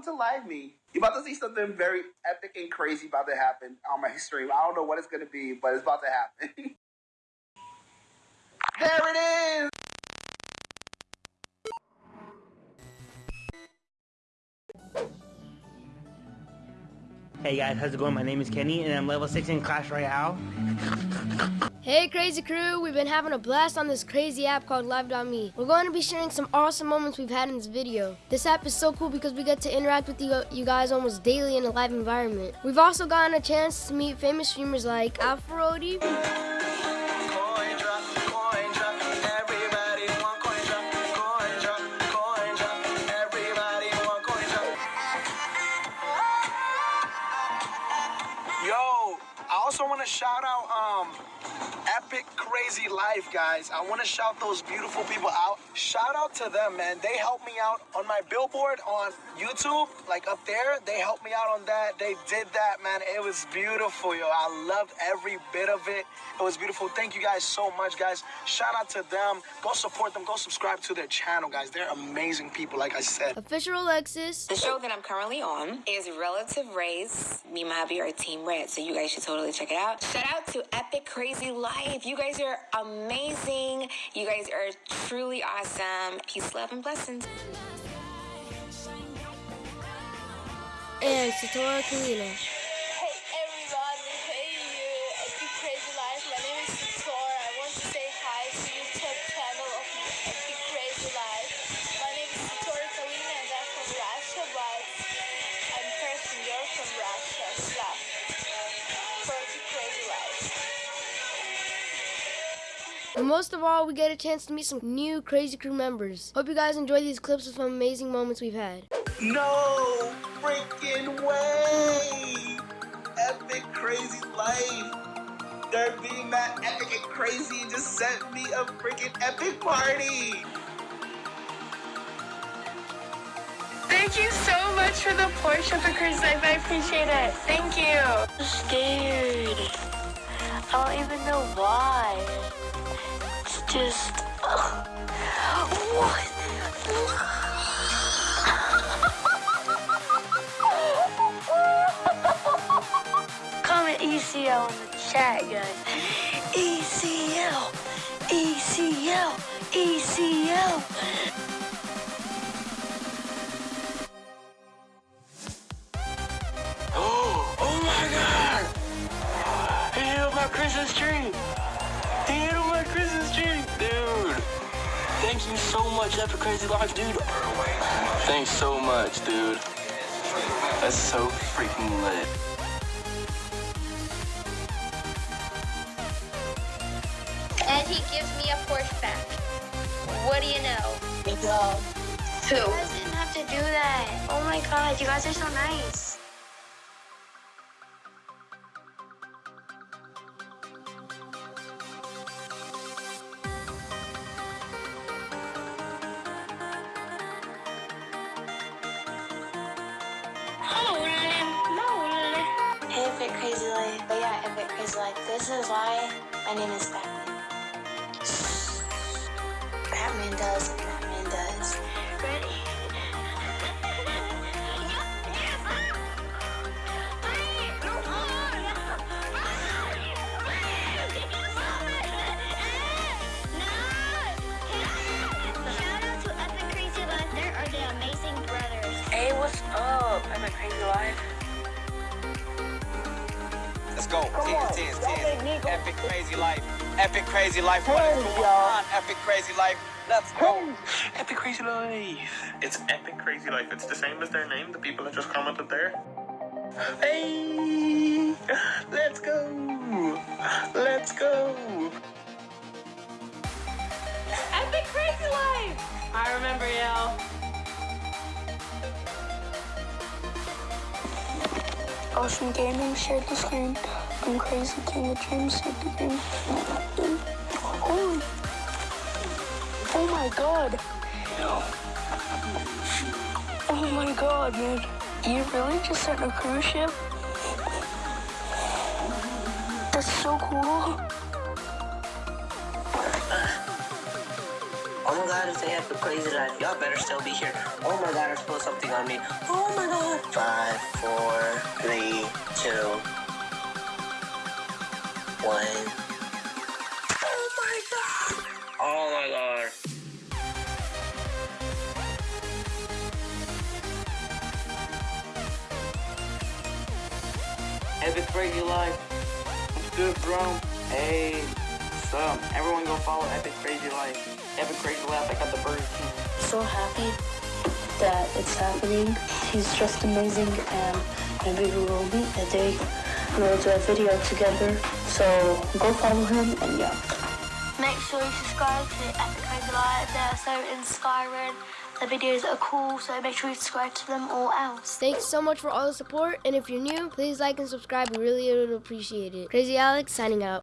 welcome to Live Me. You're about to see something very epic and crazy about to happen on my stream. I don't know what it's gonna be, but it's about to happen. there it is! Hey guys, how's it going? My name is Kenny and I'm level 6 in Clash Royale. Hey crazy crew, we've been having a blast on this crazy app called Live.me. We're going to be sharing some awesome moments we've had in this video. This app is so cool because we get to interact with you, you guys almost daily in a live environment. We've also gotten a chance to meet famous streamers like Alpharodi. Crazy Life, guys. I want to shout those beautiful people out. Shout out to them, man. They helped me out on my billboard on YouTube, like up there. They helped me out on that. They did that, man. It was beautiful, yo. I loved every bit of it. It was beautiful. Thank you guys so much, guys. Shout out to them. Go support them. Go subscribe to their channel, guys. They're amazing people, like I said. Official Alexis. The show that I'm currently on is Relative Race. Me and my hubby are Team Red, so you guys should totally check it out. Shout out to Epic Crazy Life. You guys are amazing. You guys are truly awesome. Peace, love, and blessings. And Satora Kalina. And most of all, we get a chance to meet some new Crazy Crew members. Hope you guys enjoy these clips of some amazing moments we've had. No freaking way! Epic crazy life. They're being that epic and crazy and just sent me a freaking epic party. Thank you so much for the Porsche Epic Crazy Life. I appreciate it. Thank you. I'm scared. I don't even know why. Just. ugh. What? Comment ECL in the chat, guys. ECL. ECL. ECL. Oh Christmas tree! He hit Thank you so much, Epic Crazy Life, dude! Thanks so much, dude. That's so freaking lit. And he gives me a Porsche back. What do you know? Who? You guys didn't have to do that. Oh my god, you guys are so nice. Crazy Life. But yeah, Epic Crazy Life. This is why my name is. Batman Batman does. Let's go. Tens, tens, tens. Epic crazy life. Epic crazy life. What Hey, going on? Epic crazy life. Let's go. Epic Crazy Life! It's Epic Crazy Life. It's the same as their name, the people that just commented there. Hey! Let's go! Let's go! Epic Crazy Life! I remember you. Ocean Gaming shared the screen. I'm Crazy King of Dreams shared the screen. Holy. Oh my god. Oh my god, man. You really just sent a cruise ship? That's so cool. Oh my god, it's a epic crazy life. Y'all better still be here. Oh my god, I spilled something on me. Oh my god. Five, four, three, two, one. Oh my god. Oh my god. Epic Crazy Life. What's good, bro? Hey, what's up? Everyone go follow Epic Crazy Life. Epic Crazy Life, I got the Burger King. So happy that it's happening. He's just amazing and maybe we will meet a day and we'll do a video together. So go follow him and yeah. Make sure you subscribe to Epic Crazy Life. They're so inspiring. The videos are cool, so make sure you subscribe to them or else. Thanks so much for all the support, and if you're new, please like and subscribe. We really would appreciate it. Crazy Alex signing out.